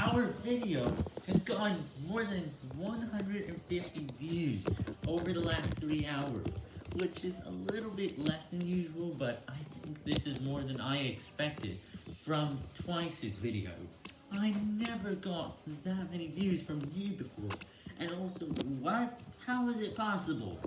our video has gotten more than 150 views over the last 3 hours, which is a little bit less than usual, but I think this is more than I expected from Twice's video. I never got that many views from you before, and also, what? How is it possible?